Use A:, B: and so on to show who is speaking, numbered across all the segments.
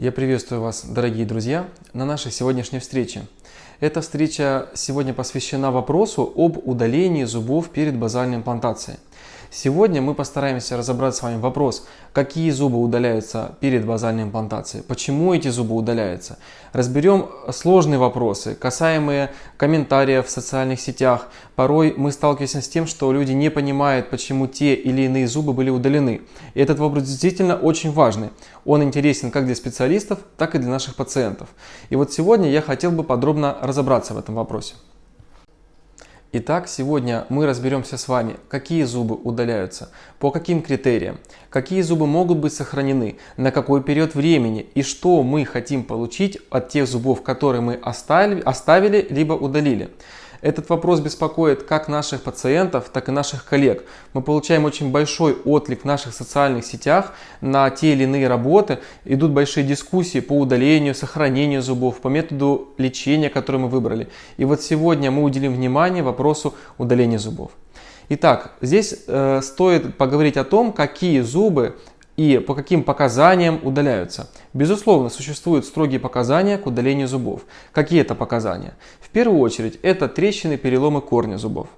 A: Я приветствую вас, дорогие друзья, на нашей сегодняшней встрече. Эта встреча сегодня посвящена вопросу об удалении зубов перед базальной имплантацией. Сегодня мы постараемся разобрать с вами вопрос, какие зубы удаляются перед базальной имплантацией, почему эти зубы удаляются. Разберем сложные вопросы, касаемые комментариев в социальных сетях. Порой мы сталкиваемся с тем, что люди не понимают, почему те или иные зубы были удалены. И этот вопрос действительно очень важный. Он интересен как для специалистов, так и для наших пациентов. И вот сегодня я хотел бы подробно разобраться в этом вопросе. Итак, сегодня мы разберемся с вами, какие зубы удаляются, по каким критериям, какие зубы могут быть сохранены, на какой период времени и что мы хотим получить от тех зубов, которые мы оставили, оставили либо удалили. Этот вопрос беспокоит как наших пациентов, так и наших коллег. Мы получаем очень большой отклик в наших социальных сетях на те или иные работы. Идут большие дискуссии по удалению, сохранению зубов, по методу лечения, который мы выбрали. И вот сегодня мы уделим внимание вопросу удаления зубов. Итак, здесь э, стоит поговорить о том, какие зубы и по каким показаниям удаляются. Безусловно, существуют строгие показания к удалению зубов. Какие это показания? В первую очередь, это трещины, переломы корня зубов.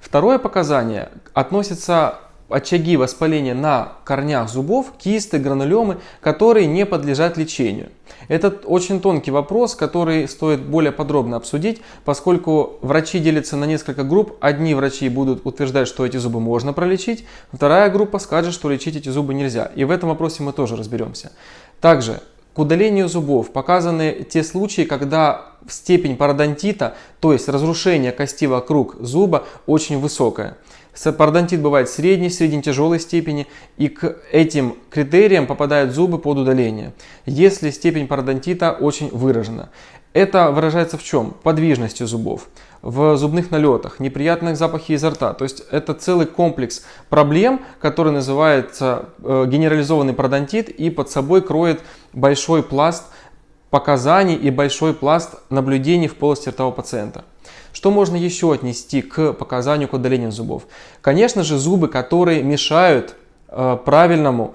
A: Второе показание относится очаги воспаления на корнях зубов, кисты, гранулемы, которые не подлежат лечению. Это очень тонкий вопрос, который стоит более подробно обсудить, поскольку врачи делятся на несколько групп. Одни врачи будут утверждать, что эти зубы можно пролечить, вторая группа скажет, что лечить эти зубы нельзя. И в этом вопросе мы тоже разберемся. Также к удалению зубов показаны те случаи, когда степень пародонтита, то есть разрушение кости вокруг зуба, очень высокая. Пародонтит бывает средней, средне-тяжелой степени, и к этим критериям попадают зубы под удаление, если степень пародонтита очень выражена. Это выражается в чем? Подвижностью зубов, в зубных налетах, неприятных запахах изо рта. То есть это целый комплекс проблем, который называется э, генерализованный пародонтит и под собой кроет большой пласт показаний и большой пласт наблюдений в полости рта у пациента. Что можно еще отнести к показанию к удалению зубов? Конечно же, зубы, которые мешают э, правильному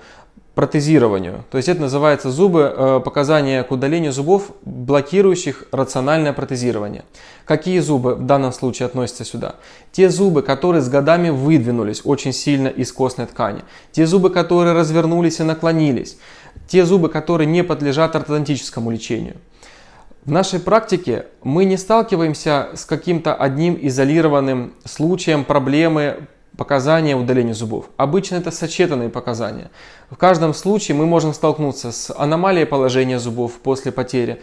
A: протезированию. То есть это называется зубы, э, показания к удалению зубов, блокирующих рациональное протезирование. Какие зубы в данном случае относятся сюда? Те зубы, которые с годами выдвинулись очень сильно из костной ткани. Те зубы, которые развернулись и наклонились. Те зубы, которые не подлежат ортодонтическому лечению. В нашей практике мы не сталкиваемся с каким-то одним изолированным случаем проблемы показания удаления зубов. Обычно это сочетанные показания. В каждом случае мы можем столкнуться с аномалией положения зубов после потери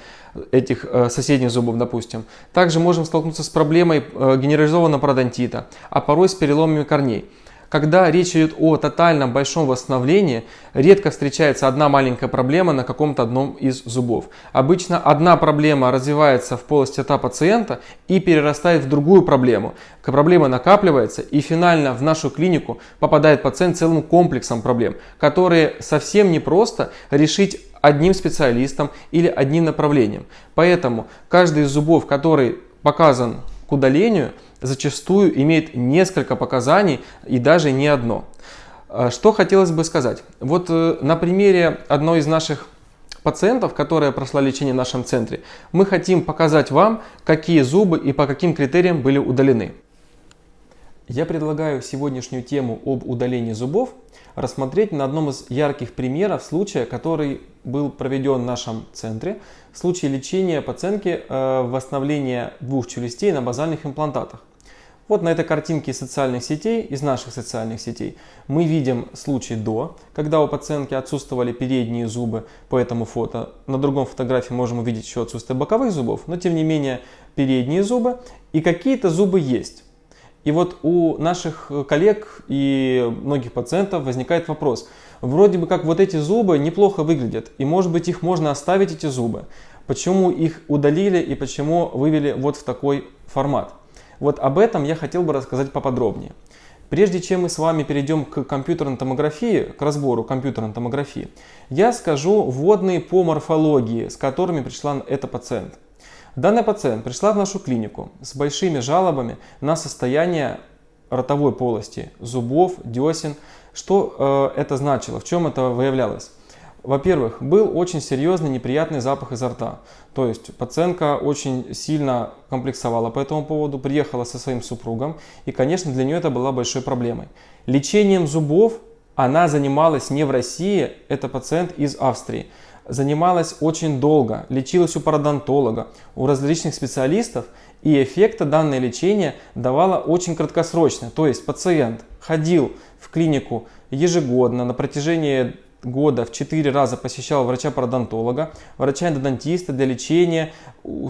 A: этих э, соседних зубов, допустим. Также можем столкнуться с проблемой э, генерализованного пародонтита, а порой с переломами корней. Когда речь идет о тотальном большом восстановлении, редко встречается одна маленькая проблема на каком-то одном из зубов. Обычно одна проблема развивается в полости рта пациента и перерастает в другую проблему. Проблема накапливается и финально в нашу клинику попадает пациент целым комплексом проблем, которые совсем непросто решить одним специалистом или одним направлением. Поэтому каждый из зубов, который показан к удалению зачастую имеет несколько показаний и даже не одно. А, что хотелось бы сказать? Вот э, на примере одной из наших пациентов, которая прошла лечение в нашем центре, мы хотим показать вам, какие зубы и по каким критериям были удалены. Я предлагаю сегодняшнюю тему об удалении зубов рассмотреть на одном из ярких примеров случая, который был проведен в нашем центре, случай лечения пациентки э, восстановления двух челюстей на базальных имплантатах. Вот на этой картинке из социальных сетей, из наших социальных сетей, мы видим случай до, когда у пациентки отсутствовали передние зубы по этому фото. На другом фотографии можем увидеть еще отсутствие боковых зубов, но тем не менее передние зубы и какие-то зубы есть. И вот у наших коллег и многих пациентов возникает вопрос. Вроде бы как вот эти зубы неплохо выглядят, и может быть их можно оставить, эти зубы. Почему их удалили и почему вывели вот в такой формат? Вот об этом я хотел бы рассказать поподробнее. Прежде чем мы с вами перейдем к компьютерной томографии, к разбору компьютерной томографии, я скажу вводные по морфологии, с которыми пришла эта пациент. Данная пациент пришла в нашу клинику с большими жалобами на состояние ротовой полости, зубов, десен. Что э, это значило, в чем это выявлялось? Во-первых, был очень серьезный неприятный запах изо рта. То есть пациентка очень сильно комплексовала по этому поводу, приехала со своим супругом, и, конечно, для нее это была большой проблемой. Лечением зубов она занималась не в России, это пациент из Австрии. Занималась очень долго, лечилась у пародонтолога, у различных специалистов, и эффекта данное лечение давало очень краткосрочно. То есть пациент ходил в клинику ежегодно на протяжении года в 4 раза посещал врача-пародонтолога, врача-эндодонтиста для лечения,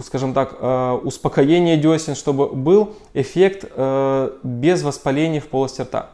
A: скажем так, э, успокоения десен, чтобы был эффект э, без воспаления в полости рта.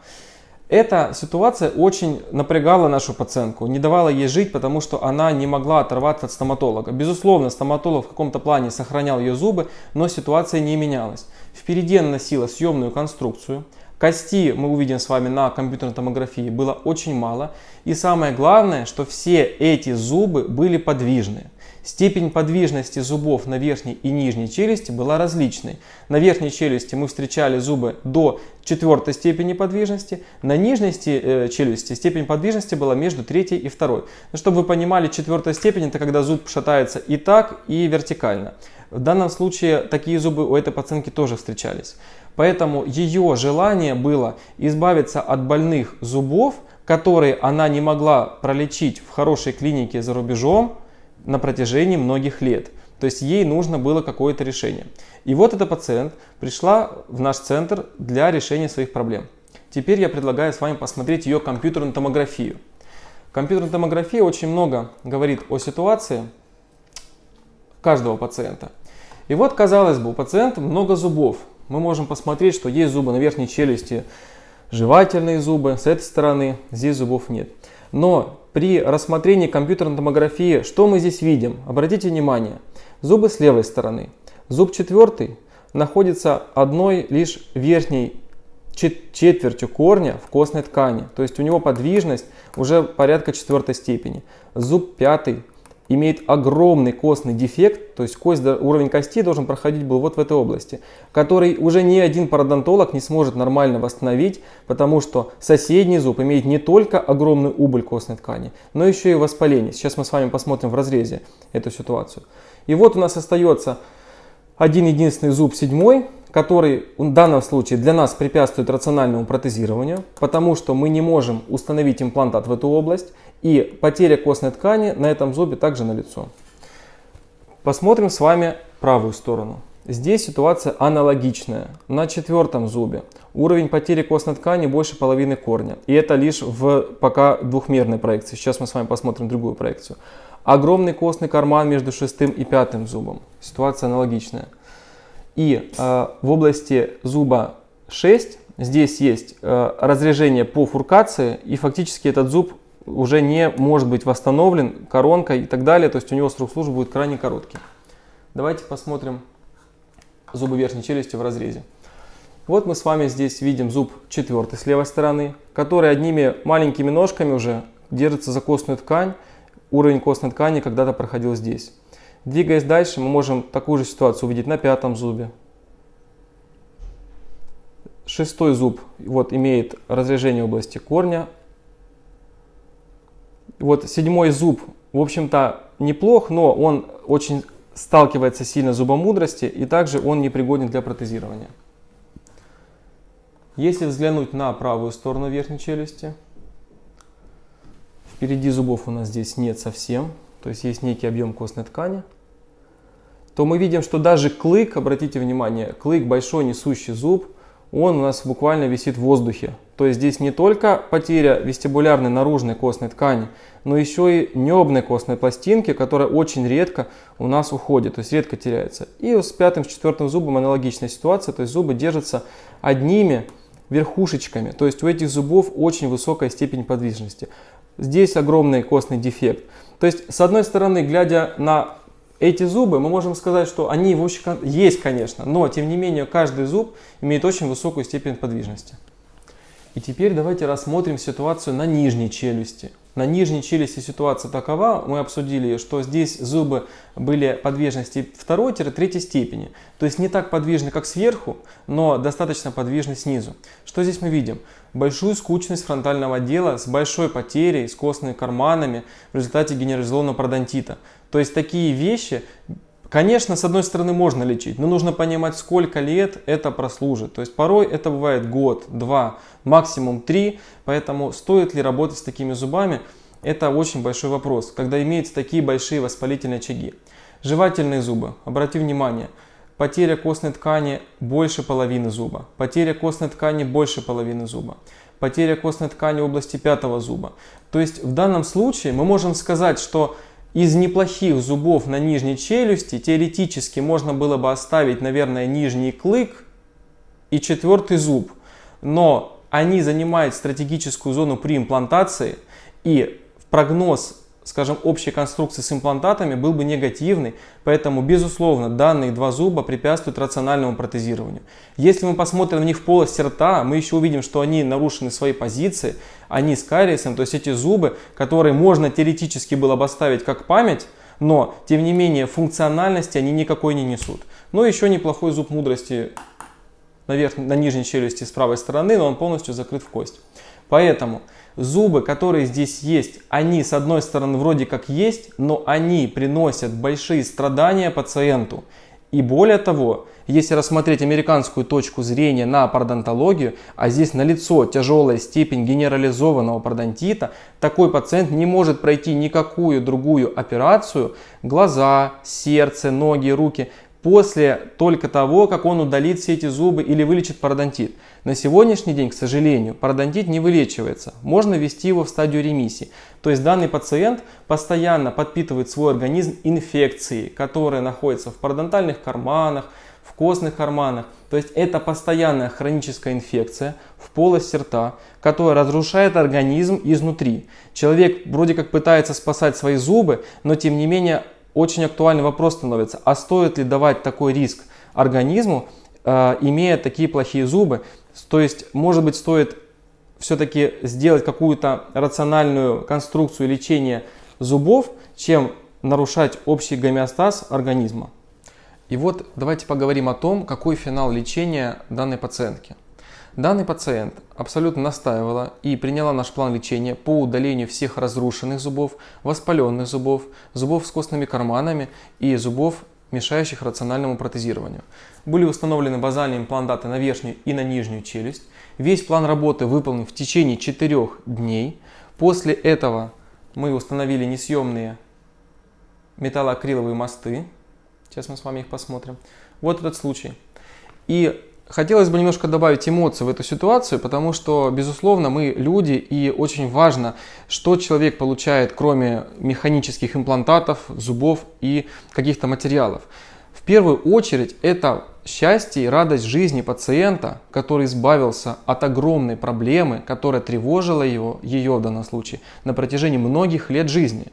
A: Эта ситуация очень напрягала нашу пациентку, не давала ей жить, потому что она не могла оторваться от стоматолога. Безусловно, стоматолог в каком-то плане сохранял ее зубы, но ситуация не менялась. Впереди она носила съемную конструкцию, Кости мы увидим с вами на компьютерной томографии было очень мало. И самое главное, что все эти зубы были подвижны. Степень подвижности зубов на верхней и нижней челюсти была различной. На верхней челюсти мы встречали зубы до четвертой степени подвижности, на нижней э, челюсти степень подвижности была между третьей и второй. Но чтобы вы понимали, четвертая степень это когда зуб шатается и так, и вертикально. В данном случае такие зубы у этой пациентки тоже встречались. Поэтому ее желание было избавиться от больных зубов, которые она не могла пролечить в хорошей клинике за рубежом на протяжении многих лет. То есть ей нужно было какое-то решение. И вот эта пациент пришла в наш центр для решения своих проблем. Теперь я предлагаю с вами посмотреть ее компьютерную томографию. Компьютерная томография очень много говорит о ситуации каждого пациента. И вот, казалось бы, у пациента много зубов, мы можем посмотреть, что есть зубы на верхней челюсти, жевательные зубы, с этой стороны здесь зубов нет. Но при рассмотрении компьютерной томографии, что мы здесь видим? Обратите внимание, зубы с левой стороны. Зуб четвертый находится одной лишь верхней четвертью корня в костной ткани. То есть у него подвижность уже порядка четвертой степени. Зуб пятый имеет огромный костный дефект, то есть кость, уровень кости должен проходить был вот в этой области, который уже ни один пародонтолог не сможет нормально восстановить, потому что соседний зуб имеет не только огромный убыль костной ткани, но еще и воспаление. Сейчас мы с вами посмотрим в разрезе эту ситуацию. И вот у нас остается один единственный зуб седьмой, который в данном случае для нас препятствует рациональному протезированию, потому что мы не можем установить имплантат в эту область, и потеря костной ткани на этом зубе также налицо. Посмотрим с вами правую сторону. Здесь ситуация аналогичная. На четвертом зубе уровень потери костной ткани больше половины корня. И это лишь в пока двухмерной проекции. Сейчас мы с вами посмотрим другую проекцию. Огромный костный карман между шестым и пятым зубом. Ситуация аналогичная. И э, в области зуба 6 здесь есть э, разрежение по фуркации. И фактически этот зуб уже не может быть восстановлен коронкой и так далее. То есть у него срок службы будет крайне короткий. Давайте посмотрим зубы верхней челюсти в разрезе. Вот мы с вами здесь видим зуб четвертый с левой стороны, который одними маленькими ножками уже держится за костную ткань. Уровень костной ткани когда-то проходил здесь. Двигаясь дальше, мы можем такую же ситуацию увидеть на пятом зубе. Шестой зуб вот, имеет разрежение области корня, вот седьмой зуб, в общем-то, неплох, но он очень сталкивается сильно с зубом мудрости, и также он непригоден для протезирования. Если взглянуть на правую сторону верхней челюсти, впереди зубов у нас здесь нет совсем, то есть есть некий объем костной ткани, то мы видим, что даже клык, обратите внимание, клык большой несущий зуб, он у нас буквально висит в воздухе. То есть здесь не только потеря вестибулярной наружной костной ткани, но еще и небной костной пластинки, которая очень редко у нас уходит, то есть редко теряется. И с пятым, с четвертым зубом аналогичная ситуация, то есть зубы держатся одними верхушечками, то есть у этих зубов очень высокая степень подвижности. Здесь огромный костный дефект. То есть, с одной стороны, глядя на эти зубы, мы можем сказать, что они в общем есть, конечно, но тем не менее каждый зуб имеет очень высокую степень подвижности. И теперь давайте рассмотрим ситуацию на нижней челюсти. На нижней челюсти ситуация такова, мы обсудили, что здесь зубы были подвижности второй-третьей степени. То есть не так подвижны, как сверху, но достаточно подвижны снизу. Что здесь мы видим? Большую скучность фронтального отдела с большой потерей, с костными карманами в результате генерализованного пародонтита. То есть такие вещи Конечно, с одной стороны можно лечить, но нужно понимать, сколько лет это прослужит. То есть порой это бывает год, два, максимум три. Поэтому стоит ли работать с такими зубами, это очень большой вопрос, когда имеются такие большие воспалительные очаги. Жевательные зубы, обрати внимание, потеря костной ткани больше половины зуба, потеря костной ткани больше половины зуба, потеря костной ткани в области пятого зуба. То есть в данном случае мы можем сказать, что из неплохих зубов на нижней челюсти теоретически можно было бы оставить, наверное, нижний клык и четвертый зуб. Но они занимают стратегическую зону при имплантации и прогноз скажем, общей конструкции с имплантатами был бы негативный, поэтому, безусловно, данные два зуба препятствуют рациональному протезированию. Если мы посмотрим на них в полости рта, мы еще увидим, что они нарушены своей позиции, они с кариесом, то есть эти зубы, которые можно теоретически было бы оставить как память, но, тем не менее, функциональности они никакой не несут. Но еще неплохой зуб мудрости на, верх, на нижней челюсти с правой стороны, но он полностью закрыт в кость. Поэтому зубы, которые здесь есть, они с одной стороны вроде как есть, но они приносят большие страдания пациенту. И более того, если рассмотреть американскую точку зрения на пародонтологию, а здесь налицо тяжелая степень генерализованного пародонтита, такой пациент не может пройти никакую другую операцию, глаза, сердце, ноги, руки, после только того, как он удалит все эти зубы или вылечит пародонтит. На сегодняшний день, к сожалению, пародонтит не вылечивается. Можно ввести его в стадию ремиссии. То есть данный пациент постоянно подпитывает свой организм инфекцией, которые находятся в пародонтальных карманах, в костных карманах. То есть это постоянная хроническая инфекция в полости рта, которая разрушает организм изнутри. Человек вроде как пытается спасать свои зубы, но тем не менее очень актуальный вопрос становится, а стоит ли давать такой риск организму, э, имея такие плохие зубы? То есть, может быть, стоит все-таки сделать какую-то рациональную конструкцию лечения зубов, чем нарушать общий гомеостаз организма. И вот давайте поговорим о том, какой финал лечения данной пациентки. Данный пациент абсолютно настаивала и приняла наш план лечения по удалению всех разрушенных зубов, воспаленных зубов, зубов с костными карманами и зубов, мешающих рациональному протезированию. Были установлены базальные имплантаты на верхнюю и на нижнюю челюсть. Весь план работы выполнен в течение 4 дней. После этого мы установили несъемные металлоакриловые мосты. Сейчас мы с вами их посмотрим. Вот этот случай. И Хотелось бы немножко добавить эмоций в эту ситуацию, потому что, безусловно, мы люди, и очень важно, что человек получает, кроме механических имплантатов, зубов и каких-то материалов. В первую очередь это счастье и радость жизни пациента, который избавился от огромной проблемы, которая тревожила его, ее в данном случае, на протяжении многих лет жизни.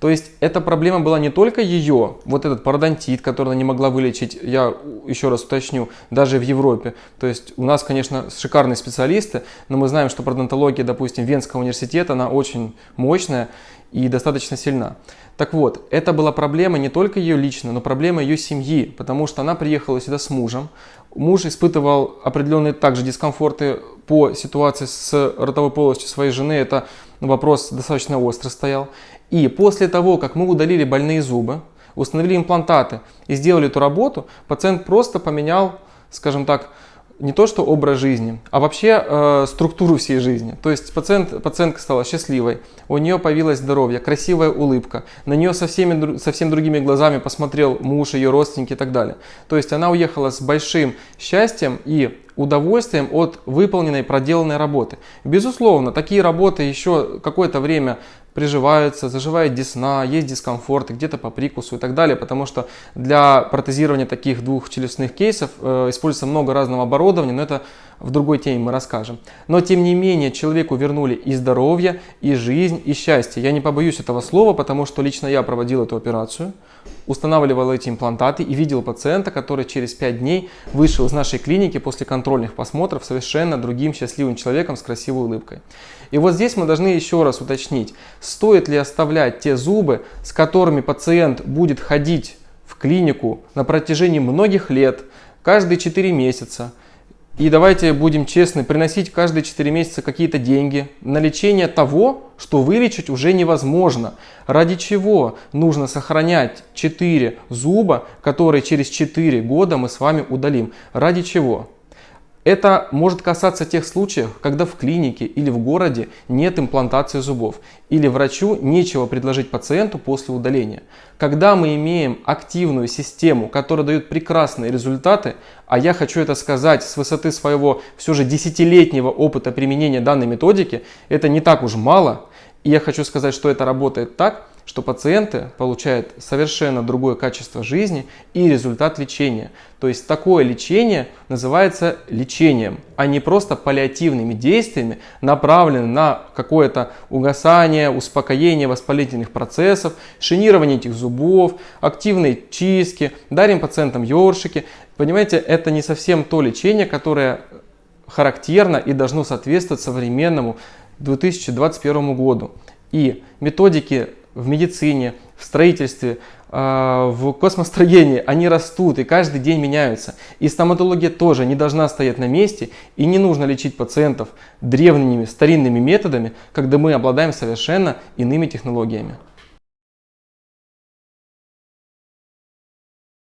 A: То есть эта проблема была не только ее, вот этот пародонтит, который она не могла вылечить, я еще раз уточню, даже в Европе. То есть у нас, конечно, шикарные специалисты, но мы знаем, что пародонтология, допустим, Венского университета, она очень мощная и достаточно сильна. Так вот, это была проблема не только ее лично, но проблема ее семьи, потому что она приехала сюда с мужем. Муж испытывал определенные также дискомфорты по ситуации с ротовой полостью своей жены. Это вопрос достаточно остро стоял. И после того, как мы удалили больные зубы, установили имплантаты и сделали эту работу, пациент просто поменял, скажем так, не то что образ жизни, а вообще э, структуру всей жизни. То есть пациент, пациентка стала счастливой, у нее появилось здоровье, красивая улыбка, на нее со всеми, совсем другими глазами посмотрел муж, ее родственники и так далее. То есть она уехала с большим счастьем и удовольствием от выполненной проделанной работы. Безусловно, такие работы еще какое-то время приживаются, заживает десна, есть дискомфорт, где-то по прикусу и так далее, потому что для протезирования таких двух челюстных кейсов э, используется много разного оборудования, но это в другой теме мы расскажем. Но тем не менее человеку вернули и здоровье, и жизнь, и счастье. Я не побоюсь этого слова, потому что лично я проводил эту операцию, устанавливал эти имплантаты и видел пациента, который через 5 дней вышел из нашей клиники после контрольных посмотров совершенно другим счастливым человеком с красивой улыбкой. И вот здесь мы должны еще раз уточнить, стоит ли оставлять те зубы, с которыми пациент будет ходить в клинику на протяжении многих лет, каждые 4 месяца. И давайте будем честны, приносить каждые 4 месяца какие-то деньги на лечение того, что вылечить уже невозможно. Ради чего нужно сохранять 4 зуба, которые через 4 года мы с вами удалим? Ради чего? Это может касаться тех случаев, когда в клинике или в городе нет имплантации зубов, или врачу нечего предложить пациенту после удаления. Когда мы имеем активную систему, которая дает прекрасные результаты, а я хочу это сказать с высоты своего все же десятилетнего опыта применения данной методики, это не так уж мало, и я хочу сказать, что это работает так, что пациенты получают совершенно другое качество жизни и результат лечения. То есть такое лечение называется лечением, а не просто паллиативными действиями, направленными на какое-то угасание, успокоение воспалительных процессов, шинирование этих зубов, активные чистки, дарим пациентам ёршики. Понимаете, это не совсем то лечение, которое характерно и должно соответствовать современному 2021 году. И методики в медицине, в строительстве, а, в космостроении, они растут и каждый день меняются. И стоматология тоже не должна стоять на месте и не нужно лечить пациентов древними, старинными методами, когда мы обладаем совершенно иными технологиями.